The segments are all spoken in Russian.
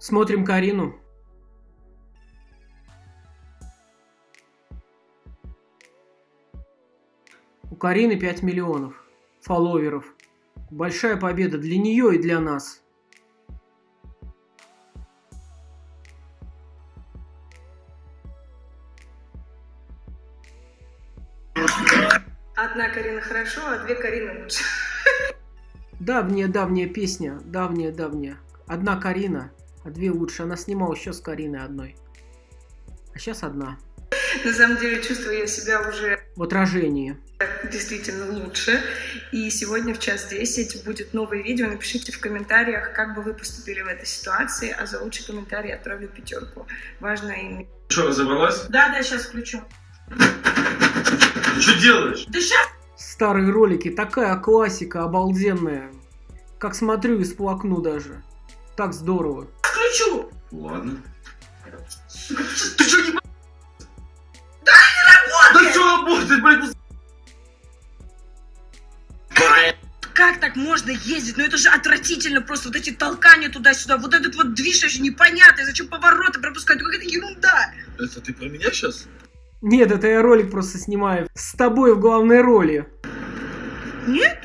Смотрим Карину. У Карины 5 миллионов фолловеров. Большая победа для нее и для нас. Одна Карина хорошо, а две Карины лучше. Давняя-давняя песня, давняя-давняя. Одна Карина, а две лучше. Она снимала еще с Кариной одной. А сейчас одна. На самом деле чувствую я себя уже В отражении. действительно лучше. И сегодня в час 10 будет новое видео. Напишите в комментариях, как бы вы поступили в этой ситуации, а за лучший комментарий отправлю пятерку. Важно им... Что, разобралась? Да, да, сейчас включу. Ты что делаешь? Да сейчас Старые ролики, такая классика обалденная. Как смотрю и сплакну даже. Так здорово. Включу. Ладно. Ты что не... Да не работает! Да что работает, блядь? ну Как так можно ездить? Ну это же отвратительно просто. Вот эти толкания туда-сюда. Вот этот вот движ вообще непонятный. Зачем повороты пропускать? Какая-то ерунда. Это ты про меня сейчас? Нет, это я ролик просто снимаю. С тобой в главной роли. Нет?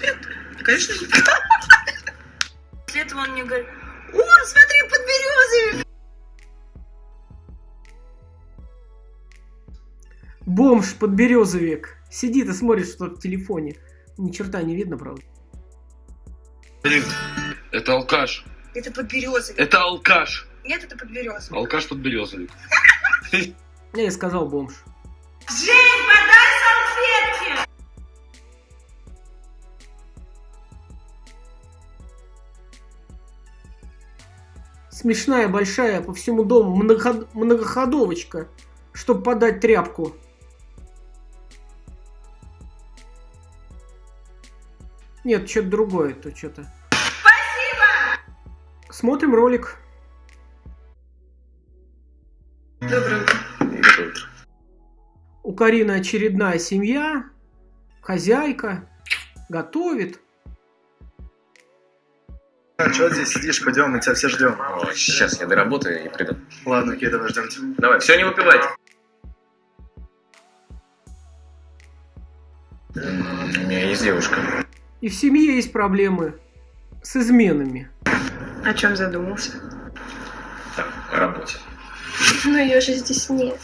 Нет, конечно нет. После этого он мне говорит, о, смотри, подберезовик. Бомж подберезовик. Сидит и смотрит что-то в телефоне. Ни черта не видно, правда. Блин, это алкаш. Это подберезовик. Это алкаш. Нет, это подберезовик. Алкаш под березовик. Я и сказал бомж. Жень, Смешная, большая, по всему дому многоход- многоходовочка, чтобы подать тряпку. Нет, что-то другое, то что-то. Спасибо. Смотрим ролик. Доброе утро. У Карины очередная семья, хозяйка, готовит. А, что здесь сидишь? Пойдем, мы тебя все ждем. О, сейчас я доработаю и приду. Ладно, окей, давай ждем тебя. Давай, все не выпивать. М, У меня есть девушка. И в семье есть проблемы с изменами. О чем задумался? Так, о работе. Но ее же здесь нет.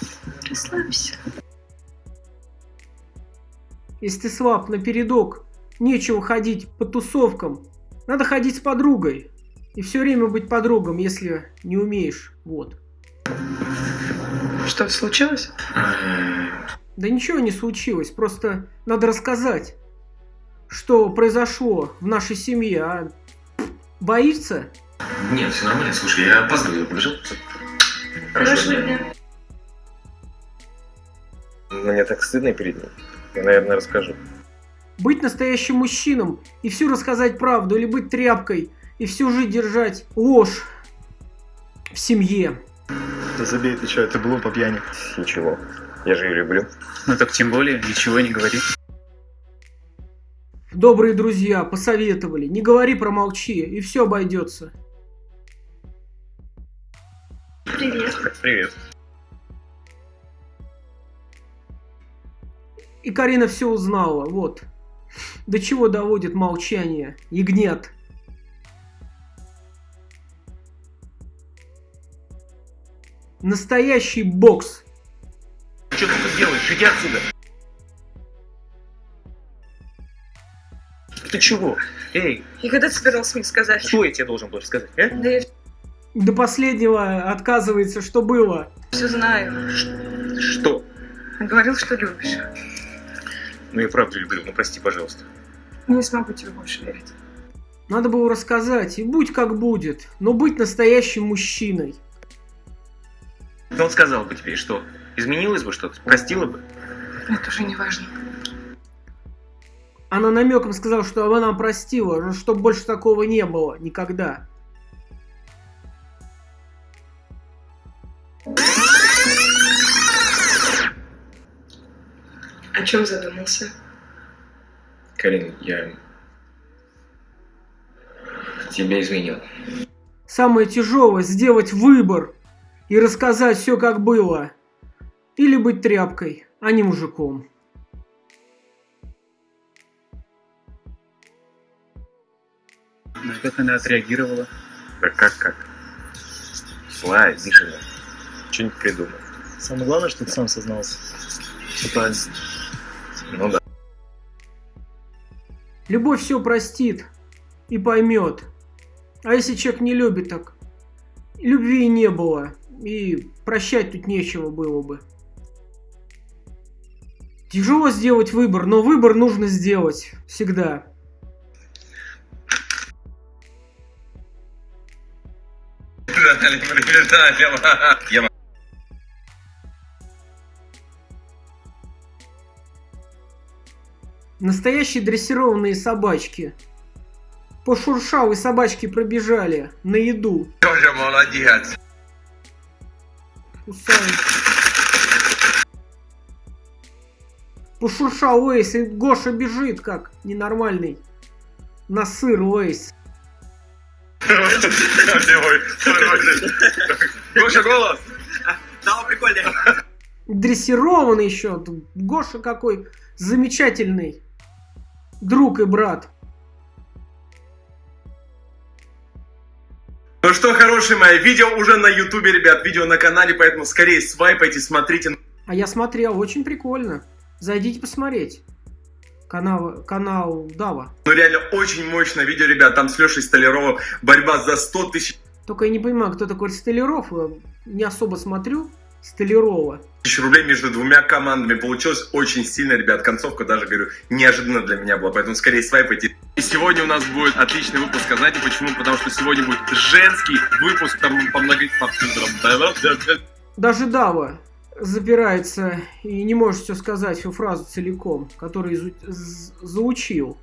Расслабься. Если ты слаб напередок, нечего ходить по тусовкам. Надо ходить с подругой. И все время быть подругом, если не умеешь. Вот. Что случилось? Да ничего не случилось, просто надо рассказать, что произошло в нашей семье, а боится? Нет, все нормально. Слушай, я опаздываю, я побежал. Хорошего дня. Мне так стыдно перед ней. Я, наверное, расскажу. Быть настоящим мужчином и всю рассказать правду, или быть тряпкой и всю жизнь держать ложь в семье. Да забей ты что, это было по пьяни. Ничего. Я же ее люблю. Ну так тем более, ничего не говори. Добрые друзья посоветовали, не говори, промолчи, и все обойдется. Привет. Привет. И Карина все узнала, вот. До чего доводит молчание, ягнят. Настоящий бокс. Что ты тут делаешь? Иди отсюда. Ты чего? Эй, И когда ты собирался мне сказать? что я тебе должен был сказать, а? Да я До последнего отказывается, что было. все знаю. Что? Говорил, что любишь. Ну я правда люблю, ну прости, пожалуйста. Не смогу тебе больше верить. Надо было рассказать, и будь как будет, но быть настоящим мужчиной. Ну он сказал бы тебе, что? Изменилось бы что-то? Простила бы? Это уже не важно. Она намеком сказала, что она простила, чтобы больше такого не было никогда. О чем задумался? Карин, я тебя изменил. Самое тяжелое – сделать выбор и рассказать все, как было. Или быть тряпкой, а не мужиком. Ну, как она отреагировала? Да как как? Злая, обиженная. Что-нибудь придумай. Самое главное, что ты сам сознался. Все правильно. Ну да. Любовь все простит и поймет. А если человек не любит, так любви и не было. И прощать тут нечего было бы. Тяжело сделать выбор, но выбор нужно сделать всегда. Настоящие дрессированные собачки. Пошуршал и собачки пробежали на еду. Тоже молодец. Кусают. Пошуршал Lay's, и Гоша бежит как ненормальный. На сыр Lay's. Гоша, голос. Дрессированный еще. Гоша какой замечательный. Друг и брат. Ну что, хорошие мои, видео уже на ютубе, ребят, видео на канале, поэтому скорее свайпайте, смотрите. А я смотрел, очень прикольно. Зайдите посмотреть. Канал, канал Дава. Ну реально очень мощное видео, ребят, там с Лешей Столяровым борьба за 100 тысяч Только я не понимаю, кто такой Столяров. Я Не особо смотрю Столярова. тысяч рублей между двумя командами. Получилось очень сильно, ребят. Концовка даже, говорю, неожиданно для меня была. Поэтому скорее свайпайте. И сегодня у нас будет отличный выпуск. А знаете почему? Потому что сегодня будет женский выпуск. Там по много... Даже Дава запирается и не может все сказать, всю фразу целиком, которую изу- заучил.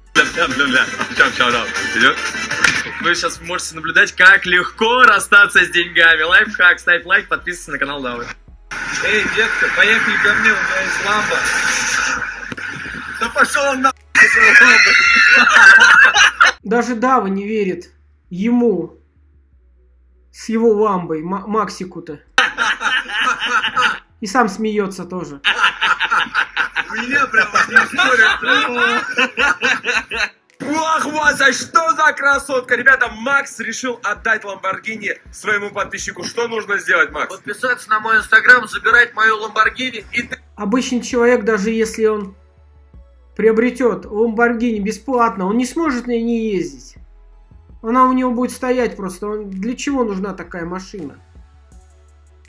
Вы сейчас можете наблюдать, как легко расстаться с деньгами. Лайфхак, ставь лайк, подписывайся на канал Давы. Эй, детка, поехали ко мне, у меня есть ламба. Да пошел он на... Даже Дава не верит ему с его ламбой, Ма- Максику-то. И сам смеется тоже. Меня прямо Ох, Вася, что за красотка! Ребята, Макс решил отдать Ламборгини своему подписчику. Что нужно сделать, Макс? Подписаться на мой инстаграм, забирать мою Ламборгини и Обычный человек, даже если он приобретет Ламборгини бесплатно, он не сможет на ней ездить. Она у него будет стоять просто. Он- Для чего нужна такая машина?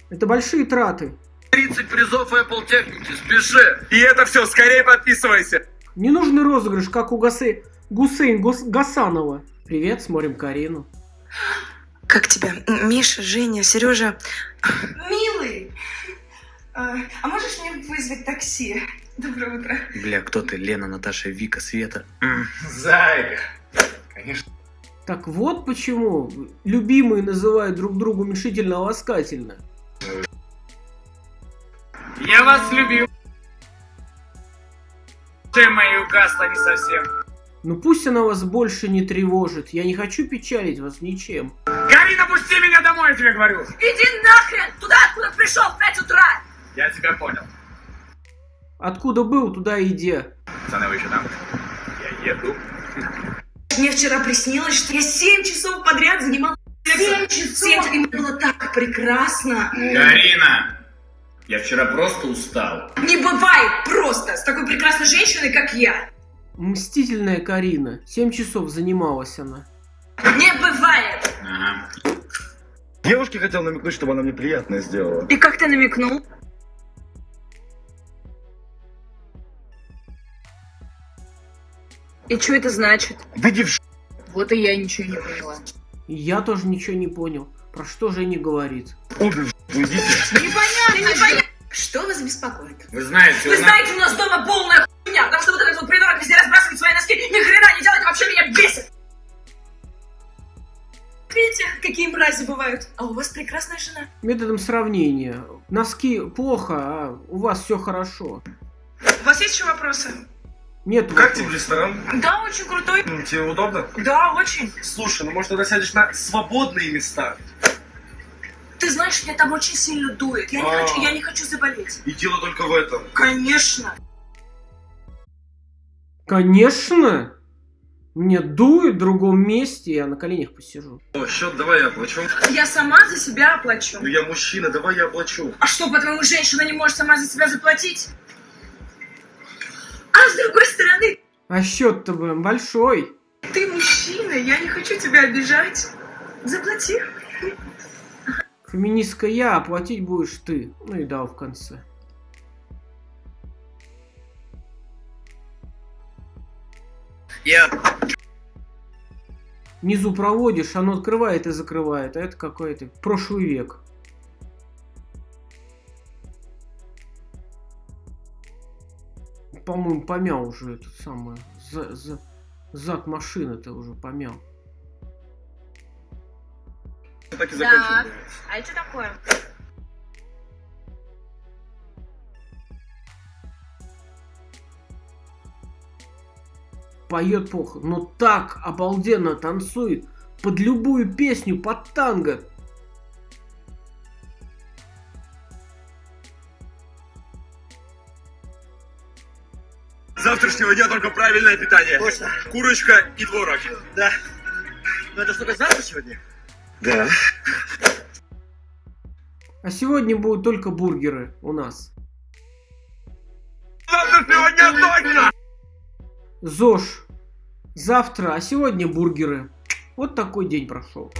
Это большие траты. 30 призов Apple техники, спеши. И это все, скорее подписывайся. Ненужный розыгрыш, как у Гасе... Гусейн Гос- Гасанова. Привет, смотрим Карину. Как тебя? Миша, Женя, Сережа? Милый! А, а можешь мне вызвать такси? Доброе утро. Бля, кто ты? Лена, Наташа, Вика, Света. Зайка. Конечно. Так вот почему любимые называют друг друга уменьшительно-ласкательно. Я вас любил. Ты мою угасла не совсем. Ну пусть она вас больше не тревожит. Я не хочу печалить вас ничем. Карина, пусти меня домой, я тебе говорю. Иди нахрен! Туда, откуда пришел в 5 утра! Я тебя понял. Откуда был, туда иди. Пацаны, вы еще там? Я еду. Мне вчера приснилось, что я 7 часов подряд сексом. 7 часов! И мне было так прекрасно. Карина, я вчера просто устал. Не бывает просто с такой прекрасной женщиной, как я. Мстительная Карина. Семь часов занималась она. Не бывает! Ага. Девушке хотел намекнуть, чтобы она мне приятное сделала. И как ты намекнул? И что это значит? Выйди в ш... Вот и я ничего не поняла. Я тоже ничего не понял. Про что же не говорит? обе уйдите. Непонятно! непонятно. Что вас беспокоит? Вы знаете, Вы у нас... знаете, у нас дома полная хуйня, потому что вот этот вот придурок везде разбрасывает свои носки, ни хрена не делает, вообще меня бесит. Видите, какие мрази бывают? А у вас прекрасная жена. Методом сравнения. Носки плохо, а у вас все хорошо. У вас есть еще вопросы? Нет Как тебе ресторан? Да, очень крутой. Тебе удобно? Да, очень. Слушай, ну может тогда сядешь на свободные места? Ты знаешь, меня там очень сильно дует. Я не А. хочу, я не хочу заболеть. И дело только в этом. Конечно. Конечно! Мне дует в другом месте, я на коленях посижу. О, счет давай я оплачу. Я сама за себя оплачу. Ну я мужчина, давай я оплачу. А что, по-твоему, женщина не может сама за себя заплатить? А с другой стороны, А счет-то, блин, большой. Ты мужчина, я не хочу тебя обижать. Заплати. Феминистка я, а платить будешь ты. Ну и дал в конце. Я... Внизу проводишь, оно открывает и закрывает. А это какой-то прошлый век. По-моему, помял уже этот самый... За, за, зад машины-то уже помял. Так и Да. А это такое? Поет плохо, но так обалденно танцует. Под любую песню, под танго. С завтрашнего дня только правильное питание. Точно. Курочка и творог. Да. Ну это что-то завтра сегодня? Да. А сегодня будут только бургеры у нас. Завтрашнего дня точно! ЗОЖ. Завтра, а сегодня бургеры. Вот такой день прошел.